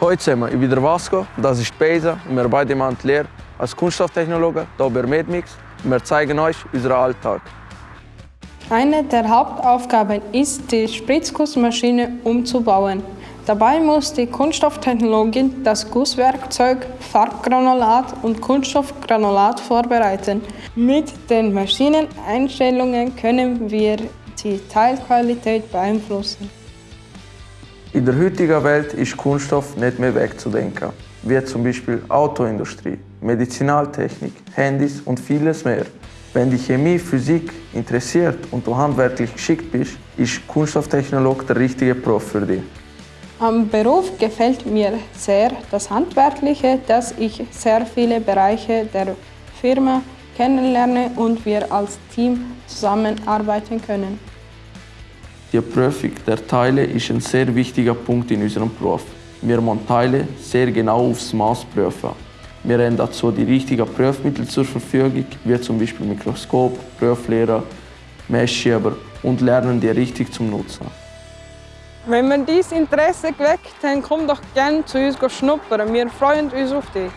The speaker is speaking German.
Heute wir, ich bin der Vasco, das ist Pesa und wir beide machen die Lehre als Kunststofftechnologe hier bei Medmix und wir zeigen euch unseren Alltag. Eine der Hauptaufgaben ist, die Spritzgussmaschine umzubauen. Dabei muss die Kunststofftechnologin das Gusswerkzeug, Farbgranulat und Kunststoffgranulat vorbereiten. Mit den Maschineneinstellungen können wir die Teilqualität beeinflussen. In der heutigen Welt ist Kunststoff nicht mehr wegzudenken, wie zum Beispiel Autoindustrie, Medizinaltechnik, Handys und vieles mehr. Wenn die Chemie, Physik interessiert und du handwerklich geschickt bist, ist Kunststofftechnologe der richtige Prof für dich. Am Beruf gefällt mir sehr das Handwerkliche, dass ich sehr viele Bereiche der Firma kennenlerne und wir als Team zusammenarbeiten können. Die Prüfung der Teile ist ein sehr wichtiger Punkt in unserem Beruf. Wir müssen Teile sehr genau aufs Maß prüfen. Wir haben dazu die richtigen Prüfmittel zur Verfügung, wie zum Beispiel Mikroskop, Prüflehrer, Messschieber und lernen die richtig zum Nutzen. Wenn man dieses Interesse geweckt, dann komm doch gerne zu uns schnuppern. Wir freuen uns auf dich.